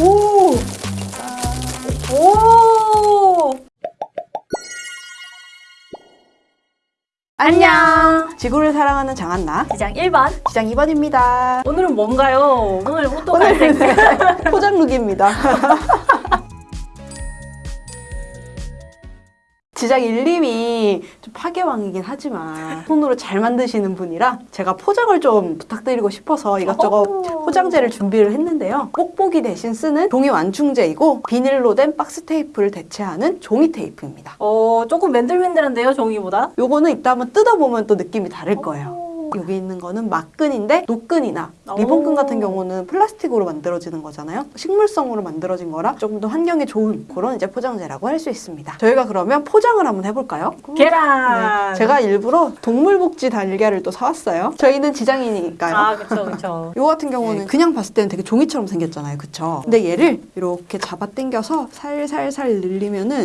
오! 오! 안녕! 지구를 사랑하는 장한나, 시장 1번. 시장 2번입니다. 오늘은 뭔가요? 오늘 옷도 갈색. 포장룩입니다. 지작 1, 2이 좀 파괴왕이긴 하지만 손으로 잘 만드시는 분이라 제가 포장을 좀 부탁드리고 싶어서 이것저것 오. 포장재를 준비를 했는데요. 뽁뽁이 대신 쓰는 종이 완충제이고 비닐로 된 박스 테이프를 대체하는 종이 테이프입니다. 어, 조금 맨들맨들한데요, 종이보다? 요거는 이따 한번 뜯어보면 또 느낌이 다를 거예요. 오. 여기 있는 거는 마끈인데 노끈이나 리본끈 오. 같은 경우는 플라스틱으로 만들어지는 거잖아요. 식물성으로 만들어진 거라 조금 더 환경에 좋은 그런 이제 포장재라고 할 수 있습니다. 저희가 그러면 포장을 한번 해볼까요? 계란. 네. 제가 일부러 동물복지 달걀을 또 사왔어요. 저희는 지장이니까요. 아, 그쵸, 그쵸. 이거 같은 경우는 그냥 봤을 때는 되게 종이처럼 생겼잖아요. 그쵸? 근데 얘를 이렇게 잡아 당겨서 살살살 늘리면은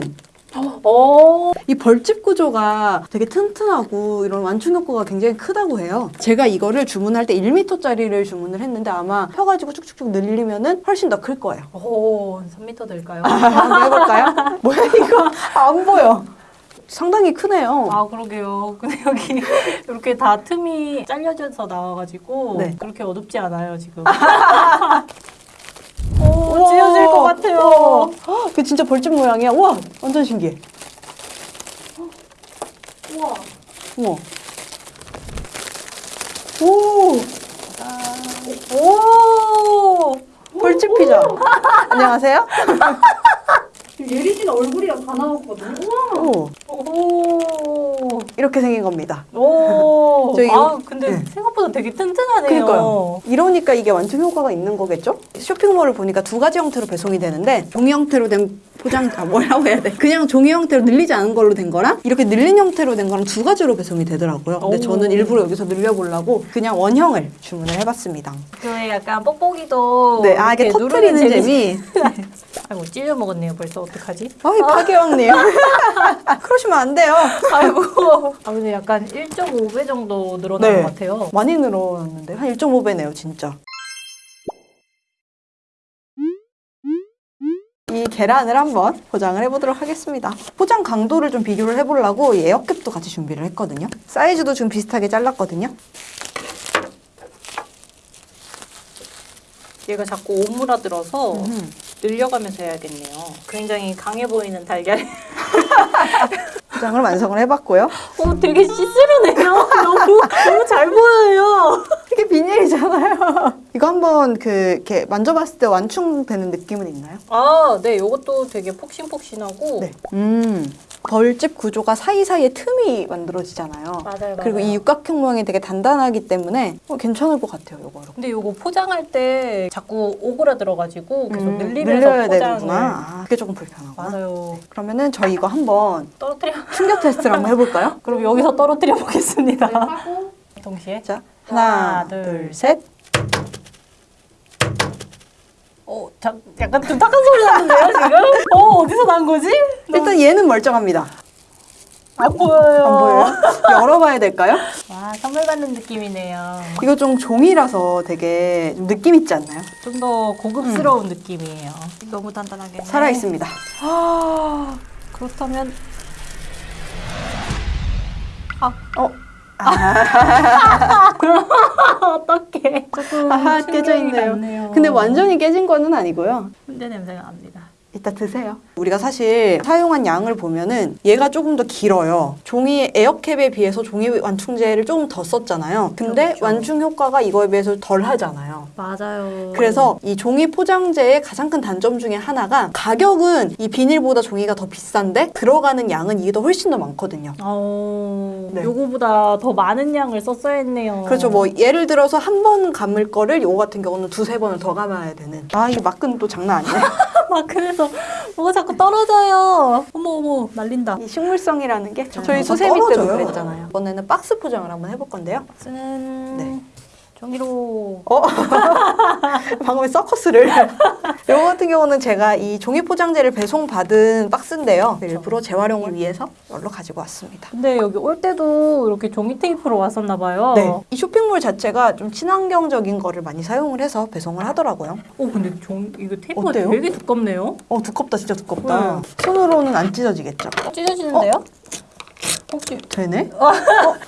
오. 이 벌집 구조가 되게 튼튼하고 이런 완충 효과가 굉장히 크다고 해요. 제가 이거를 주문할 때 1m짜리를 주문을 했는데 아마 펴가지고 쭉쭉쭉 늘리면은 훨씬 더 클 거예요. 오, 3m 될까요? 한번 해볼까요? 뭐야 이거 안 보여. 상당히 크네요. 아, 그러게요. 근데 여기 이렇게 다 틈이 잘려져서 나와가지고 네. 그렇게 어둡지 않아요, 지금. 오, 것 같아요. 우와. 헉, 이게 진짜 벌집 모양이야. 와, 완전 신기해. 우와. 우와. 오, 오! 벌집 피자. 안녕하세요. 예리 씨가 얼굴이랑 다 나왔거든요. 우와. 오, 오. 이렇게 생긴 겁니다. 오. 저희 아, 근데 네. 생각보다 되게 튼튼하네요. 그러니까요. 이러니까 이게 완충 효과가 있는 거겠죠? 쇼핑몰을 보니까 두 가지 형태로 배송이 되는데 종이 형태로 된 포장 아 뭐라고 해야 돼? 그냥 종이 형태로 늘리지 않은 걸로 된 거랑 이렇게 늘린 형태로 된 거랑 두 가지로 배송이 되더라고요. 근데 오. 저는 일부러 여기서 늘려보려고 그냥 원형을 주문을 해봤습니다. 그 약간 뽁뽁이도 네, 아 이게 터트리는 재미. 아이고 찔려 먹었네요. 벌써 어떡하지? 아이 파괴왕님. 그러시면 안 돼요. 아이고. 아 근데 약간 1.5배 정도 늘어난 네. 것 같아요. 많이 늘어났는데 한 1.5배네요, 진짜. 계란을 한번 포장을 해보도록 하겠습니다. 포장 강도를 좀 비교를 해보려고 이 에어캡도 같이 준비를 했거든요. 사이즈도 지금 비슷하게 잘랐거든요. 얘가 자꾸 오므라들어서 음. 늘려가면서 해야겠네요. 굉장히 강해 보이는 달걀. 포장을 완성을 해봤고요. 오, 되게 시스루네요. 너무 너무 잘 보여요. 이게 비닐이잖아요. 이거 한번 그 이렇게 만져봤을 때 완충되는 느낌은 있나요? 아, 네, 이것도 되게 폭신폭신하고. 네. 음. 벌집 구조가 사이사이에 틈이 만들어지잖아요. 맞아요, 그리고 맞아요. 이 육각형 모양이 되게 단단하기 때문에 어, 괜찮을 것 같아요, 이거. 근데 이거 포장할 때 자꾸 오그라들어가지고 계속 음, 늘리면서 늘려야 포장을. 되는구나. 아, 그게 조금 불편하구나. 맞아요. 그러면은 저희 이거 한번 떨어뜨려. 충격 테스트를 한번 해볼까요? 그럼 여기서 떨어뜨려 보겠습니다. 동시에. 자, 하나, 둘, 둘, 셋. 어, 자, 약간 둔탁한 소리 나는데요, 지금? 어, 어디서 난 거지? 일단 얘는 멀쩡합니다. 안 보여요. 안 보여요? 열어봐야 될까요? 와, 선물 받는 느낌이네요. 이거 좀 종이라서 되게 좀 느낌 있지 않나요? 좀 더 고급스러운 느낌이에요. 너무 단단하게. 살아있습니다. 아, 그렇다면. 어? 어떡해. 조금 아하, 충격이 깨져 있네요. 근데 완전히 깨진 거는 아니고요. 훈제 냄새가 납니다. 이따 드세요. 우리가 사실 사용한 양을 보면은 얘가 조금 더 길어요. 종이 에어캡에 비해서 종이 완충제를 조금 더 썼잖아요. 근데 그렇죠. 완충 효과가 이거에 비해서 덜 하잖아요. 맞아요. 그래서 이 종이 포장재의 가장 큰 단점 중에 하나가 가격은 이 비닐보다 종이가 더 비싼데 들어가는 양은 이게 더 훨씬 더 많거든요. 어, 네. 요거보다 더 많은 양을 썼어야 했네요. 그렇죠. 뭐 예를 들어서 한 번 감을 거를 요거 같은 경우는 두세 번을 더 감아야 되는. 아, 이 막근 또 장난 아니네. 막 그래서 뭐가 자꾸 떨어져요. 어머 어머 날린다. 이 식물성이라는 게 네. 저희 아, 수세미 때도. 그랬잖아요. 이번에는 박스 포장을 한번 해볼 건데요. 쓰는 네. 종이로. 어? 방금의 서커스를. 이거 같은 경우는 제가 이 종이 포장재를 배송받은 박스인데요. 일부러 재활용을 위해서 이걸로 가지고 왔습니다. 근데 여기 올 때도 이렇게 종이 테이프로 왔었나 봐요. 네. 이 쇼핑몰 자체가 좀 친환경적인 거를 많이 사용을 해서 배송을 하더라고요. 오 근데 종 이거 테이프가 어때요? 되게 두껍네요. 어, 두껍다. 진짜 두껍다. 손으로는 안 찢어지겠죠? 찢어지는데요? 혹 시 되네? 어,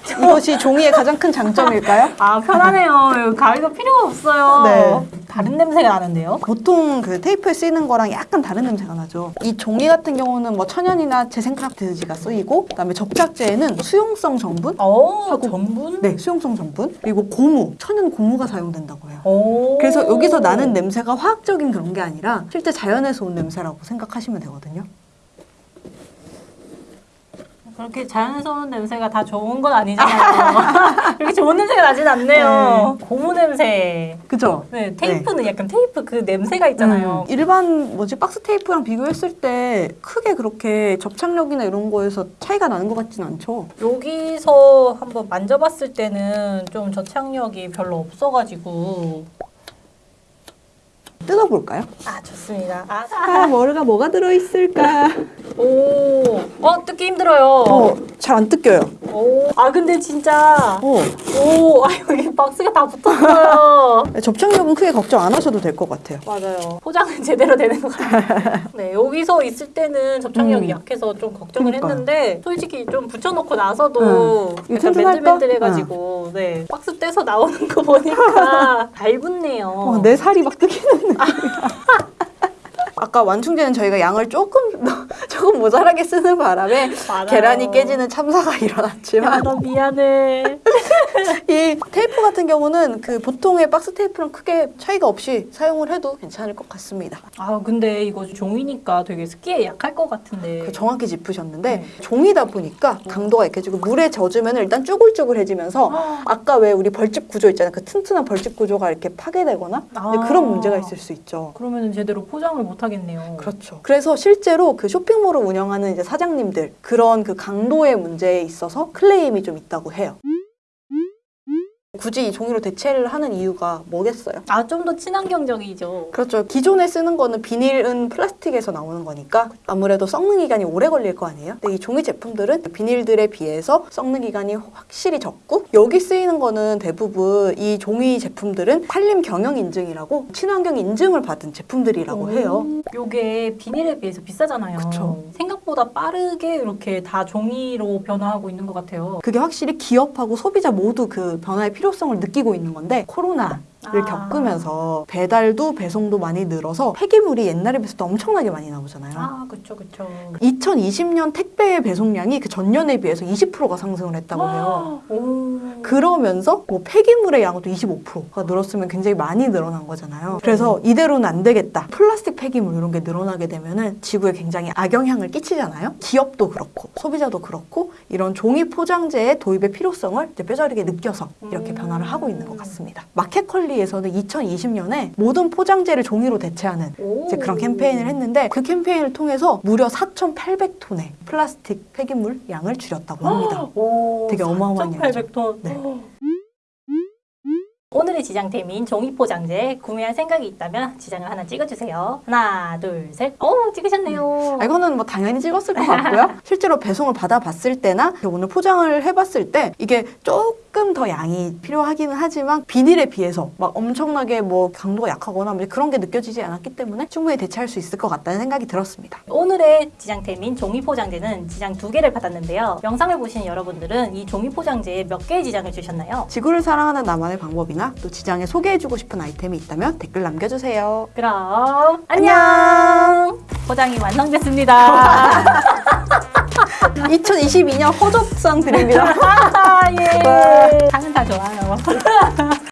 이것이 종이의 가장 큰 장점일까요? 아 편하네요. 가위가 필요가 없어요. 네. 다른 냄새가 나는데요? 보통 그 테이프에 쓰이는 거랑 약간 다른 냄새가 나죠. 이 종이 같은 경우는 뭐 천연이나 재생크라프트지가 쓰이고, 그다음에 접착제에는 수용성 전분, 어 하고- 전분? 네, 수용성 전분, 그리고 고무, 천연 고무가 사용된다고 해요. 오. 그래서 여기서 나는 냄새가 화학적인 그런 게 아니라 실제 자연에서 온 냄새라고 생각하시면 되거든요. 그렇게 자연에서 오는 냄새가 다 좋은 건 아니잖아요. 이렇게 좋은 냄새가 나진 않네요. 고무 냄새. 그죠? 네, 테이프는 약간 테이프 그 냄새가 있잖아요. 음, 일반 뭐지 박스 테이프랑 비교했을 때 크게 그렇게 접착력이나 이런 거에서 차이가 나는 것 같진 않죠. 여기서 한번 만져봤을 때는 좀 저착력이 별로 없어가지고 뜯어볼까요? 아 좋습니다. 아, 아, 뭐가 들어있을까? 오, 어 뜯기 힘들어요. 어, 잘 안 뜯겨요. 오, 아 근데 진짜 어, 오, 아 여기 박스가 다 붙었어요. 접착력은 크게 걱정 안 하셔도 될 것 같아요. 맞아요. 포장은 제대로 되는 것 같아요. 네, 여기서 있을 때는 접착력이 음. 약해서 좀 걱정을 그러니까요. 했는데 솔직히 좀 붙여놓고 나서도 이거 약간? 맨들맨들해가지고 네 박스 떼서 나오는 거 보니까 잘 붙네요. 어, 내 살이 막 뜨기는 아까 완충제는 저희가 양을 조금 조금 모자라게 쓰는 바람에 맞아요. 계란이 깨지는 참사가 야, 일어났지만 너 미안해. 이 테이프 같은 경우는 그 보통의 박스 테이프랑 크게 차이가 없이 사용을 해도 괜찮을 것 같습니다. 아 근데 이거 종이니까 되게 습기에 약할 것 같은데. 그 정확히 짚으셨는데 네. 종이다 보니까 강도가 약해지고 물에 젖으면 일단 쭈글쭈글해지면서 아까 왜 우리 벌집 구조 있잖아요. 그 튼튼한 벌집 구조가 이렇게 파괴되거나 아. 그런 문제가 있을 수 있죠. 그러면은 제대로 포장을 못하 겠네요. 그렇죠. 그래서 실제로 그 쇼핑몰을 운영하는 이제 사장님들 그런 그 강도의 문제에 있어서 클레임이 좀 있다고 해요. 굳이 이 종이로 대체를 하는 이유가 뭐겠어요? 아 좀 더 친환경적이죠. 그렇죠. 기존에 쓰는 거는 비닐은 플라스틱에서 나오는 거니까 아무래도 썩는 기간이 오래 걸릴 거 아니에요? 근데 이 종이 제품들은 비닐들에 비해서 썩는 기간이 확실히 적고 여기 쓰이는 거는 대부분 이 종이 제품들은 산림 경영 인증이라고 친환경 인증을 받은 제품들이라고 해요. 오, 요게 비닐에 비해서 비싸잖아요. 그쵸. 생각보다 빠르게 이렇게 다 종이로 변화하고 있는 것 같아요. 그게 확실히 기업하고 소비자 모두 그 변화의 필요 성을 느끼고 있는 건데 코로나 를 아. 겪으면서 배달도 배송도 많이 늘어서 폐기물이 옛날에 비해서 엄청나게 많이 나오잖아요. 아, 그쵸, 그쵸. 2020년 택배의 배송량이 그 전년에 비해서 20%가 상승을 했다고 아. 해요. 오. 그러면서 뭐 폐기물의 양도 25%가 늘었으면 굉장히 많이 늘어난 거잖아요. 그래서 이대로는 안 되겠다. 플라스틱 폐기물 이런 게 늘어나게 되면은 지구에 굉장히 악영향을 끼치잖아요. 기업도 그렇고 소비자도 그렇고 이런 종이 포장재의 도입의 필요성을 이제 뼈저리게 느껴서 이렇게 음. 변화를 하고 있는 것 같습니다. 마켓컬 리에서는 2020년에 모든 포장재를 종이로 대체하는 오. 이제 그런 캠페인을 했는데 그 캠페인을 통해서 무려 4,800톤의 플라스틱 폐기물 양을 줄였다고 합니다. 오, 되게 어마어마한 양이죠. 4,800톤. 네. 오늘의 지장템인 종이 포장재 구매할 생각이 있다면 지장을 하나 찍어주세요. 하나, 둘, 셋. 오, 찍으셨네요. 아, 이거는 뭐 당연히 찍었을 것 같고요. 실제로 배송을 받아봤을 때나 오늘 포장을 해봤을 때 이게 조금 더 양이 필요하기는 하지만 비닐에 비해서 막 엄청나게 뭐 강도가 약하거나 뭐 그런 게 느껴지지 않았기 때문에 충분히 대체할 수 있을 것 같다는 생각이 들었습니다. 오늘의 지장템인 종이 포장재는 지장 두 개를 받았는데요. 영상을 보신 여러분들은 이 종이 포장재에 몇 개의 지장을 주셨나요? 지구를 사랑하는 나만의 방법이나 또 지장에 소개해주고 싶은 아이템이 있다면 댓글 남겨주세요. 그럼 안녕. 포장이 완성됐습니다. 2022년 허접상 드립니다. 아, 예. 상은 다 좋아요.